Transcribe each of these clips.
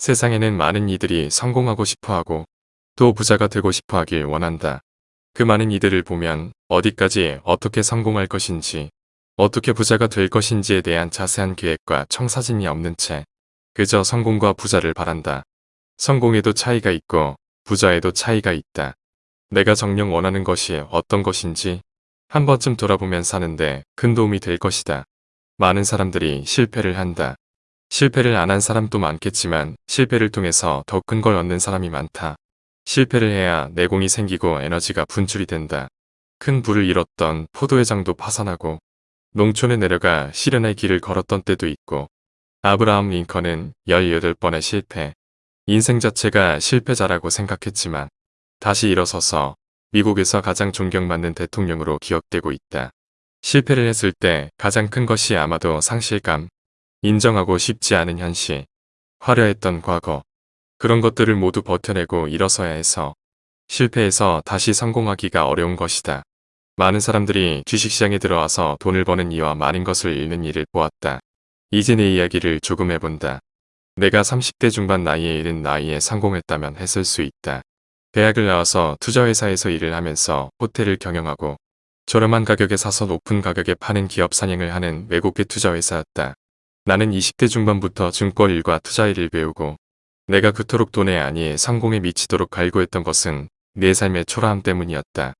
세상에는 많은 이들이 성공하고 싶어하고 또 부자가 되고 싶어하길 원한다. 그 많은 이들을 보면 어디까지 어떻게 성공할 것인지 어떻게 부자가 될 것인지에 대한 자세한 계획과 청사진이 없는 채 그저 성공과 부자를 바란다. 성공에도 차이가 있고 부자에도 차이가 있다. 내가 정녕 원하는 것이 어떤 것인지 한 번쯤 돌아보면 사는데 큰 도움이 될 것이다. 많은 사람들이 실패를 한다. 실패를 안 한 사람도 많겠지만 실패를 통해서 더 큰 걸 얻는 사람이 많다. 실패를 해야 내공이 생기고 에너지가 분출이 된다. 큰 부를 잃었던 포도회장도 파산하고 농촌에 내려가 실현의 길을 걸었던 때도 있고 아브라함 링컨은 18번의 실패, 인생 자체가 실패자라고 생각했지만 다시 일어서서 미국에서 가장 존경받는 대통령으로 기억되고 있다. 실패를 했을 때 가장 큰 것이 아마도 상실감, 인정하고 싶지 않은 현실, 화려했던 과거, 그런 것들을 모두 버텨내고 일어서야 해서 실패해서 다시 성공하기가 어려운 것이다. 많은 사람들이 주식시장에 들어와서 돈을 버는 이와 많은 것을 잃는 일을 보았다. 이제 내 이야기를 조금 해본다. 내가 30대 중반 나이에 이른 나이에 성공했다면 했을 수 있다. 대학을 나와서 투자회사에서 일을 하면서 호텔을 경영하고 저렴한 가격에 사서 높은 가격에 파는 기업 사냥을 하는 외국계 투자회사였다. 나는 20대 중반부터 증권 일과 투자 일을 배우고 내가 그토록 돈에 아니 성공에 미치도록 갈구했던 것은 내 삶의 초라함 때문이었다.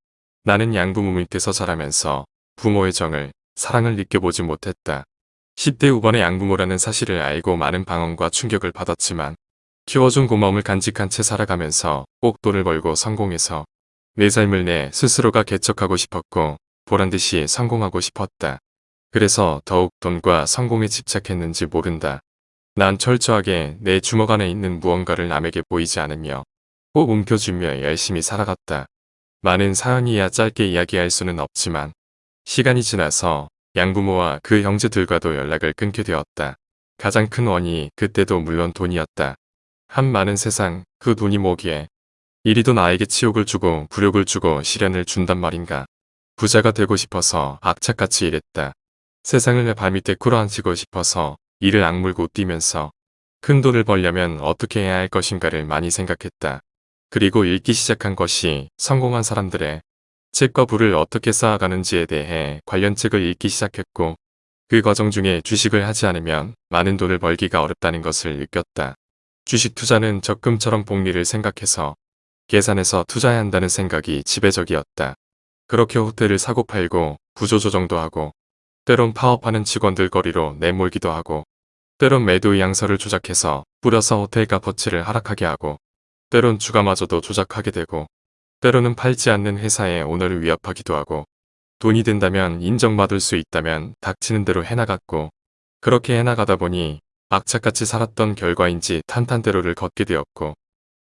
나는 양부모 밑에서 자라면서 부모의 정을, 사랑을 느껴보지 못했다. 10대 후반의 양부모라는 사실을 알고 많은 방언과 충격을 받았지만 키워준 고마움을 간직한 채 살아가면서 꼭 돈을 벌고 성공해서 내 삶을 내 스스로가 개척하고 싶었고 보란듯이 성공하고 싶었다. 그래서 더욱 돈과 성공에 집착했는지 모른다. 난 철저하게 내 주먹 안에 있는 무언가를 남에게 보이지 않으며 꼭 움켜쥐며 열심히 살아갔다. 많은 사연이야 짧게 이야기할 수는 없지만 시간이 지나서 양부모와 그 형제들과도 연락을 끊게 되었다. 가장 큰 원인이 그때도 물론 돈이었다. 한 많은 세상 그 돈이 뭐기에 이리도 나에게 치욕을 주고 불욕을 주고 시련을 준단 말인가. 부자가 되고 싶어서 악착같이 일했다. 세상을 내 발밑에 꿇어앉히고 싶어서 이를 악물고 뛰면서 큰 돈을 벌려면 어떻게 해야 할 것인가를 많이 생각했다. 그리고 읽기 시작한 것이 성공한 사람들의 책과 부를 어떻게 쌓아가는지에 대해 관련 책을 읽기 시작했고 그 과정 중에 주식을 하지 않으면 많은 돈을 벌기가 어렵다는 것을 느꼈다. 주식 투자는 적금처럼 복리를 생각해서 계산해서 투자해야 한다는 생각이 지배적이었다. 그렇게 호텔을 사고 팔고 구조조정도 하고 때론 파업하는 직원들 거리로 내몰기도 하고 때론 매도 양서를 조작해서 뿌려서 호텔 값어치를 하락하게 하고 때론 주가마저도 조작하게 되고 때로는 팔지 않는 회사의 오너를 위협하기도 하고 돈이 된다면 인정받을 수 있다면 닥치는 대로 해나갔고 그렇게 해나가다 보니 악착같이 살았던 결과인지 탄탄대로를 걷게 되었고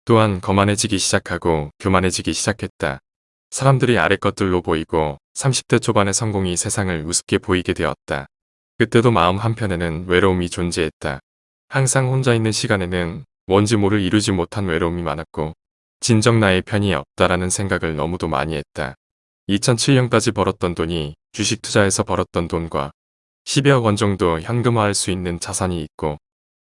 또한 거만해지기 시작하고 교만해지기 시작했다. 사람들이 아래 것들로 보이고 30대 초반의 성공이 세상을 우습게 보이게 되었다. 그때도 마음 한편에는 외로움이 존재했다. 항상 혼자 있는 시간에는 뭔지 모를 이루지 못한 외로움이 많았고 진정 나의 편이 없다라는 생각을 너무도 많이 했다. 2007년까지 벌었던 돈이 주식 투자에서 벌었던 돈과 10여억 원 정도 현금화할 수 있는 자산이 있고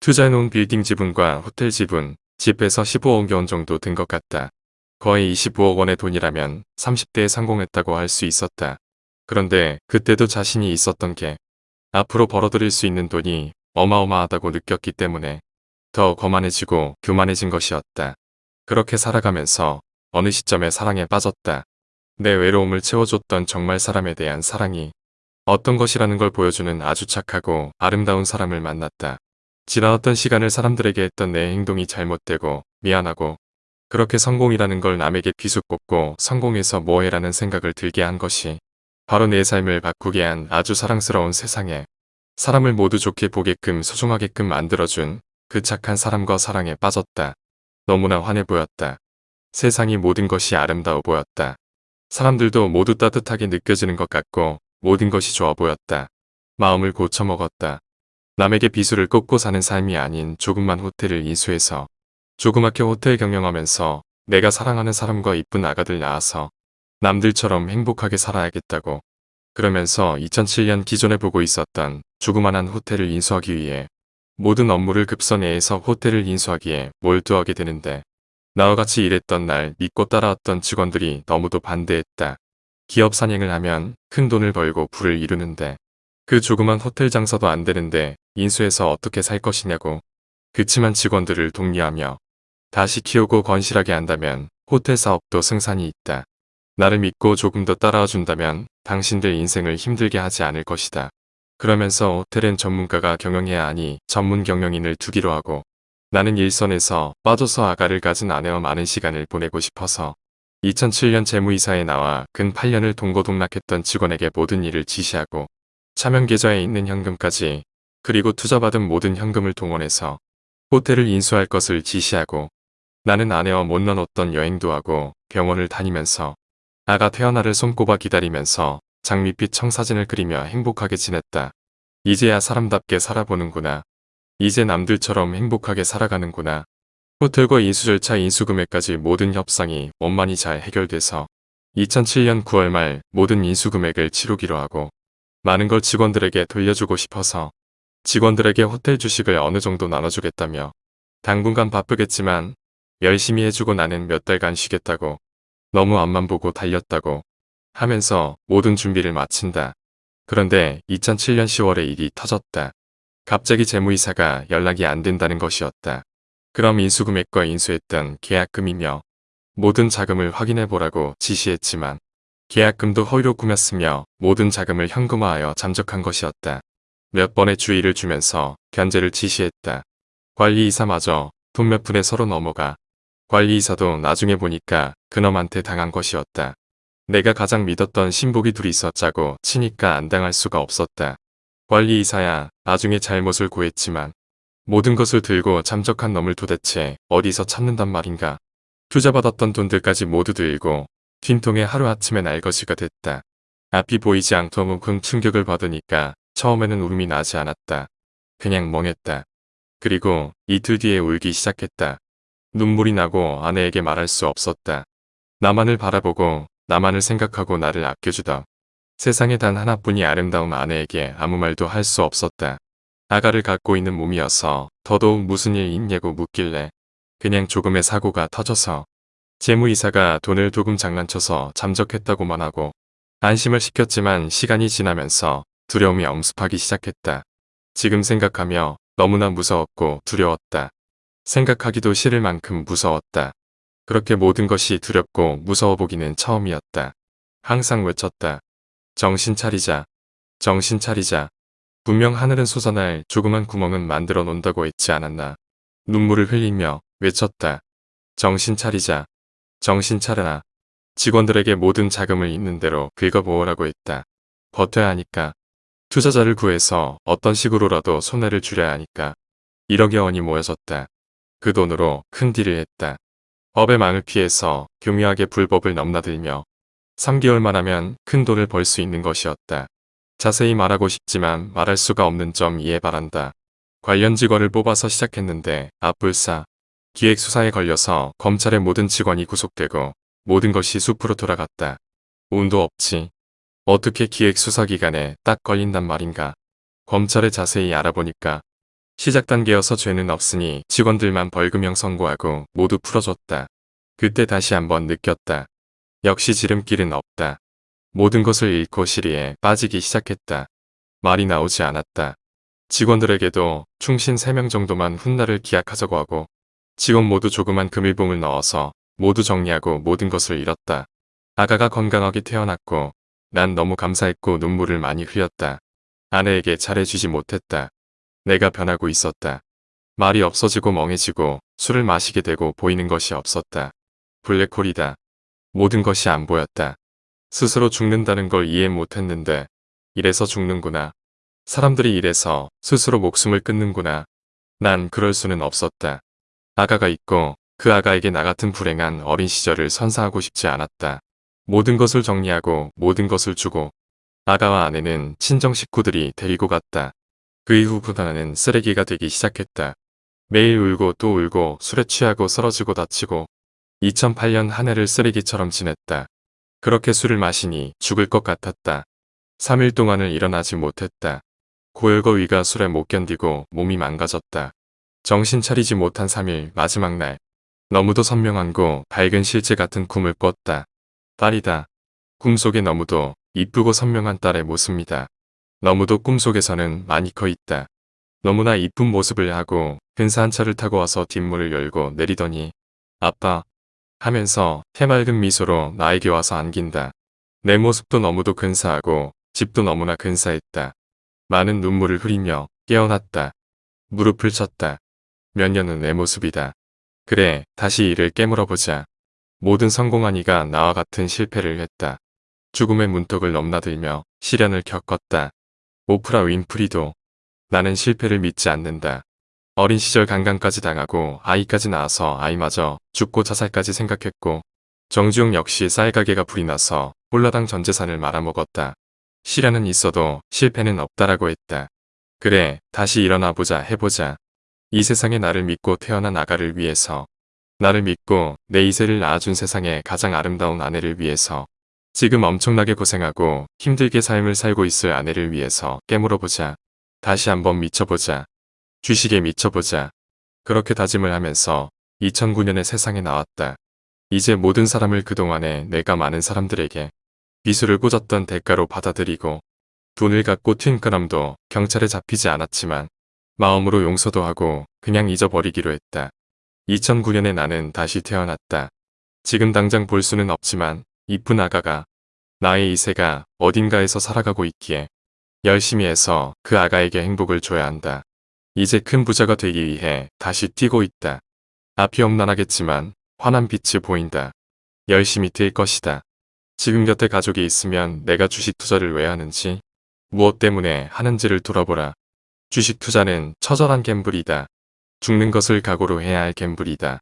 투자해놓은 빌딩 지분과 호텔 지분, 집에서 15억 원 정도 든 것 같다. 거의 25억 원의 돈이라면 30대에 성공했다고 할 수 있었다. 그런데 그때도 자신이 있었던 게 앞으로 벌어들일 수 있는 돈이 어마어마하다고 느꼈기 때문에 더 거만해지고 교만해진 것이었다. 그렇게 살아가면서 어느 시점에 사랑에 빠졌다. 내 외로움을 채워줬던 정말 사람에 대한 사랑이 어떤 것이라는 걸 보여주는 아주 착하고 아름다운 사람을 만났다. 지나왔던 시간을 사람들에게 했던 내 행동이 잘못되고 미안하고 그렇게 성공이라는 걸 남에게 비수꽂고 성공해서 뭐해라는 생각을 들게 한 것이 바로 내 삶을 바꾸게 한 아주 사랑스러운 세상에 사람을 모두 좋게 보게끔 소중하게끔 만들어준 그 착한 사람과 사랑에 빠졌다. 너무나 환해 보였다. 세상이 모든 것이 아름다워 보였다. 사람들도 모두 따뜻하게 느껴지는 것 같고 모든 것이 좋아 보였다. 마음을 고쳐먹었다. 남에게 비수를 꽂고 사는 삶이 아닌 조금만 호텔을 인수해서 조그맣게 호텔 경영하면서 내가 사랑하는 사람과 이쁜 아가들 낳아서 남들처럼 행복하게 살아야겠다고 그러면서 2007년 기존에 보고 있었던 조그만한 호텔을 인수하기 위해 모든 업무를 급선회해서 호텔을 인수하기에 몰두하게 되는데 나와 같이 일했던 날 믿고 따라왔던 직원들이 너무도 반대했다. 기업 산행을 하면 큰 돈을 벌고 부를 이루는데 그 조그만 호텔 장사도 안 되는데 인수해서 어떻게 살 것이냐고 그치만 직원들을 독려하며 다시 키우고 건실하게 한다면 호텔 사업도 승산이 있다. 나를 믿고 조금 더 따라와 준다면 당신들 인생을 힘들게 하지 않을 것이다. 그러면서 호텔은 전문가가 경영해야 하니 전문 경영인을 두기로 하고 나는 일선에서 빠져서 아가를 가진 아내와 많은 시간을 보내고 싶어서 2007년 재무이사에 나와 근 8년을 동고동락했던 직원에게 모든 일을 지시하고 차명계좌에 있는 현금까지 그리고 투자받은 모든 현금을 동원해서 호텔을 인수할 것을 지시하고 나는 아내와 못 나눴던 여행도 하고 병원을 다니면서 아가 태어나를 손꼽아 기다리면서 장밋빛 청사진을 그리며 행복하게 지냈다. 이제야 사람답게 살아보는구나. 이제 남들처럼 행복하게 살아가는구나. 호텔과 인수 절차 인수 금액까지 모든 협상이 원만히 잘 해결돼서 2007년 9월 말 모든 인수 금액을 치르기로 하고 많은 걸 직원들에게 돌려주고 싶어서 직원들에게 호텔 주식을 어느 정도 나눠주겠다며 당분간 바쁘겠지만 열심히 해주고 나는 몇 달간 쉬겠다고 너무 앞만 보고 달렸다고 하면서 모든 준비를 마친다. 그런데 2007년 10월에 일이 터졌다. 갑자기 재무이사가 연락이 안 된다는 것이었다. 그럼 인수금액과 인수했던 계약금이며 모든 자금을 확인해 보라고 지시했지만 계약금도 허위로 꾸몄으며 모든 자금을 현금화하여 잠적한 것이었다. 몇 번의 주의를 주면서 견제를 지시했다. 관리이사마저 돈 몇 푼에 서로 넘어가 관리이사도 나중에 보니까 그놈한테 당한 것이었다. 내가 가장 믿었던 신복이 둘이 있었자고 치니까 안 당할 수가 없었다. 관리이사야 나중에 잘못을 고했지만 모든 것을 들고 잠적한 놈을 도대체 어디서 찾는단 말인가. 투자받았던 돈들까지 모두 들고 뒷통에 하루아침에 날 것이가 됐다. 앞이 보이지 않도록 큰 충격을 받으니까 처음에는 울음이 나지 않았다. 그냥 멍했다. 그리고 이틀 뒤에 울기 시작했다. 눈물이 나고 아내에게 말할 수 없었다. 나만을 바라보고 나만을 생각하고 나를 아껴주다. 세상에 단 하나뿐이 아름다운 아내에게 아무 말도 할 수 없었다. 아가를 갖고 있는 몸이어서 더더욱 무슨 일 있냐고 묻길래 그냥 조금의 사고가 터져서 재무이사가 돈을 조금 장난쳐서 잠적했다고만 하고 안심을 시켰지만 시간이 지나면서 두려움이 엄습하기 시작했다. 지금 생각하며 너무나 무서웠고 두려웠다. 생각하기도 싫을 만큼 무서웠다. 그렇게 모든 것이 두렵고 무서워 보기는 처음이었다. 항상 외쳤다. 정신 차리자. 정신 차리자. 분명 하늘은 솟아날 조그만 구멍은 만들어 놓는다고 했지 않았나. 눈물을 흘리며 외쳤다. 정신 차리자. 정신 차려라. 직원들에게 모든 자금을 있는 대로 긁어모으라고 했다. 버텨야 하니까. 투자자를 구해서 어떤 식으로라도 손해를 줄여야 하니까. 1억여 원이 모여졌다. 그 돈으로 큰 딜을 했다. 법의 망을 피해서 교묘하게 불법을 넘나들며 3개월만 하면 큰 돈을 벌 수 있는 것이었다. 자세히 말하고 싶지만 말할 수가 없는 점 이해 바란다. 관련 직원을 뽑아서 시작했는데 앞불사 기획수사에 걸려서 검찰의 모든 직원이 구속되고 모든 것이 숲으로 돌아갔다. 운도 없지. 어떻게 기획수사 기간에 딱 걸린단 말인가. 검찰에 자세히 알아보니까 시작 단계여서 죄는 없으니 직원들만 벌금형 선고하고 모두 풀어줬다. 그때 다시 한번 느꼈다. 역시 지름길은 없다. 모든 것을 잃고 시리에 빠지기 시작했다. 말이 나오지 않았다. 직원들에게도 충신 3명 정도만 훗날을 기약하자고 하고 직원 모두 조그만 금일봉을 넣어서 모두 정리하고 모든 것을 잃었다. 아가가 건강하게 태어났고 난 너무 감사했고 눈물을 많이 흘렸다. 아내에게 잘해주지 못했다. 내가 변하고 있었다. 말이 없어지고 멍해지고 술을 마시게 되고 보이는 것이 없었다. 블랙홀이다. 모든 것이 안 보였다. 스스로 죽는다는 걸 이해 못했는데 이래서 죽는구나. 사람들이 이래서 스스로 목숨을 끊는구나. 난 그럴 수는 없었다. 아가가 있고 그 아가에게 나 같은 불행한 어린 시절을 선사하고 싶지 않았다. 모든 것을 정리하고 모든 것을 주고 아가와 아내는 친정 식구들이 데리고 갔다. 그 이후부터 나는 쓰레기가 되기 시작했다. 매일 울고 또 울고 술에 취하고 쓰러지고 다치고 2008년 한 해를 쓰레기처럼 지냈다. 그렇게 술을 마시니 죽을 것 같았다. 3일 동안을 일어나지 못했다. 고열과 위가 술에 못 견디고 몸이 망가졌다. 정신 차리지 못한 3일 마지막 날. 너무도 선명한고 밝은 실제 같은 꿈을 꿨다. 딸이다. 꿈속에 너무도 이쁘고 선명한 딸의 모습이다. 너무도 꿈속에서는 많이 커 있다. 너무나 이쁜 모습을 하고 근사한 차를 타고 와서 뒷문을 열고 내리더니 아빠 하면서 해맑은 미소로 나에게 와서 안긴다. 내 모습도 너무도 근사하고 집도 너무나 근사했다. 많은 눈물을 흐리며 깨어났다. 무릎을 쳤다. 몇 년은 내 모습이다. 그래 다시 이를 깨물어보자. 모든 성공한 이가 나와 같은 실패를 했다. 죽음의 문턱을 넘나들며 시련을 겪었다. 오프라 윈프리도 나는 실패를 믿지 않는다. 어린 시절 강간까지 당하고 아이까지 낳아서 아이마저 죽고 자살까지 생각했고 정주영 역시 쌀가게가 불이 나서 홀라당 전 재산을 말아먹었다. 시련은 있어도 실패는 없다라고 했다. 그래 다시 일어나 보자 해보자. 이 세상에 나를 믿고 태어난 아가를 위해서 나를 믿고 내 이세를 낳아준 세상의 가장 아름다운 아내를 위해서 지금 엄청나게 고생하고 힘들게 삶을 살고 있을 아내를 위해서 깨물어보자. 다시 한번 미쳐보자. 주식에 미쳐보자. 그렇게 다짐을 하면서 2009년에 세상에 나왔다. 이제 모든 사람을 그동안에 내가 많은 사람들에게 미술을 꽂았던 대가로 받아들이고 돈을 갖고 튄 그람도 경찰에 잡히지 않았지만 마음으로 용서도 하고 그냥 잊어버리기로 했다. 2009년에 나는 다시 태어났다. 지금 당장 볼 수는 없지만 이쁜 아가가 나의 이세가 어딘가에서 살아가고 있기에 열심히 해서 그 아가에게 행복을 줘야 한다. 이제 큰 부자가 되기 위해 다시 뛰고 있다. 앞이 험난하겠지만 환한 빛이 보인다. 열심히 뛸 것이다. 지금 곁에 가족이 있으면 내가 주식 투자를 왜 하는지 무엇 때문에 하는지를 돌아보라. 주식 투자는 처절한 갬블이다. 죽는 것을 각오로 해야 할 갬블이다.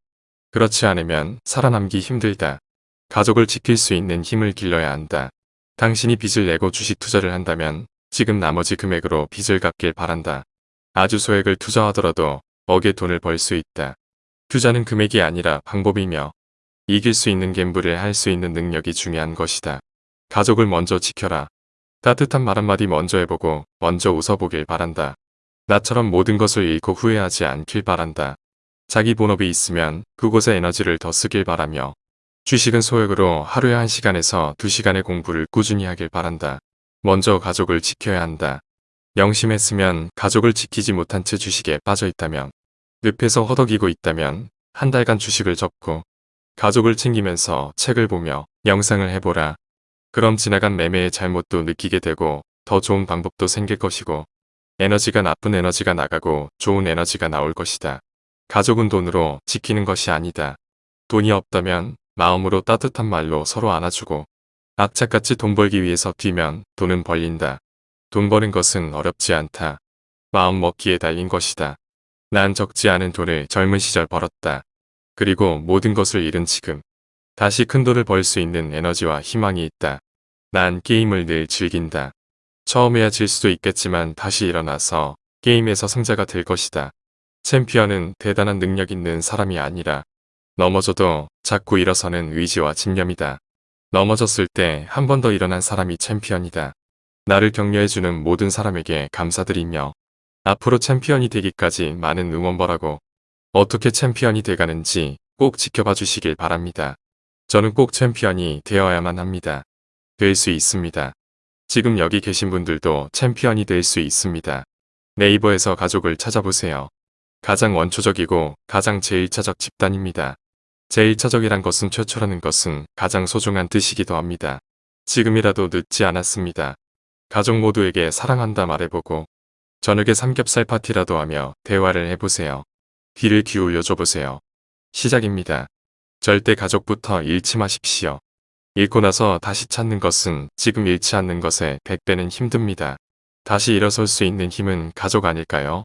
그렇지 않으면 살아남기 힘들다. 가족을 지킬 수 있는 힘을 길러야 한다. 당신이 빚을 내고 주식 투자를 한다면 지금 나머지 금액으로 빚을 갚길 바란다. 아주 소액을 투자하더라도 억의 돈을 벌 수 있다. 투자는 금액이 아니라 방법이며 이길 수 있는 갬블을 할 수 있는 능력이 중요한 것이다. 가족을 먼저 지켜라. 따뜻한 말 한마디 먼저 해보고 먼저 웃어보길 바란다. 나처럼 모든 것을 잃고 후회하지 않길 바란다. 자기 본업이 있으면 그곳에 에너지를 더 쓰길 바라며 주식은 소액으로 하루에 1시간에서 2시간의 공부를 꾸준히 하길 바란다. 먼저 가족을 지켜야 한다. 명심했으면 가족을 지키지 못한 채 주식에 빠져 있다면 늪에서 허덕이고 있다면 한 달간 주식을 접고 가족을 챙기면서 책을 보며 영상을 해보라. 그럼 지나간 매매의 잘못도 느끼게 되고 더 좋은 방법도 생길 것이고 에너지가 나쁜 에너지가 나가고 좋은 에너지가 나올 것이다. 가족은 돈으로 지키는 것이 아니다. 돈이 없다면 마음으로 따뜻한 말로 서로 안아주고 악착같이 돈 벌기 위해서 뛰면 돈은 벌린다. 돈 버는 것은 어렵지 않다. 마음 먹기에 달린 것이다. 난 적지 않은 돈을 젊은 시절 벌었다. 그리고 모든 것을 잃은 지금 다시 큰 돈을 벌 수 있는 에너지와 희망이 있다. 난 게임을 늘 즐긴다. 처음에야 질 수도 있겠지만 다시 일어나서 게임에서 승자가 될 것이다. 챔피언은 대단한 능력 있는 사람이 아니라 넘어져도 자꾸 일어서는 의지와 집념이다. 넘어졌을 때 한 번 더 일어난 사람이 챔피언이다. 나를 격려해주는 모든 사람에게 감사드리며 앞으로 챔피언이 되기까지 많은 응원 바라고 어떻게 챔피언이 돼가는지 꼭 지켜봐 주시길 바랍니다. 저는 꼭 챔피언이 되어야만 합니다. 될 수 있습니다. 지금 여기 계신 분들도 챔피언이 될 수 있습니다. 네이버에서 가족을 찾아보세요. 가장 원초적이고 가장 제1차적 집단입니다. 제1차적이란 것은 최초라는 것은 가장 소중한 뜻이기도 합니다. 지금이라도 늦지 않았습니다. 가족 모두에게 사랑한다 말해보고 저녁에 삼겹살 파티라도 하며 대화를 해보세요. 귀를 기울여 줘보세요. 시작입니다. 절대 가족부터 잃지 마십시오. 잃고 나서 다시 찾는 것은 지금 잃지 않는 것에 100배는 힘듭니다. 다시 일어설 수 있는 힘은 가족 아닐까요?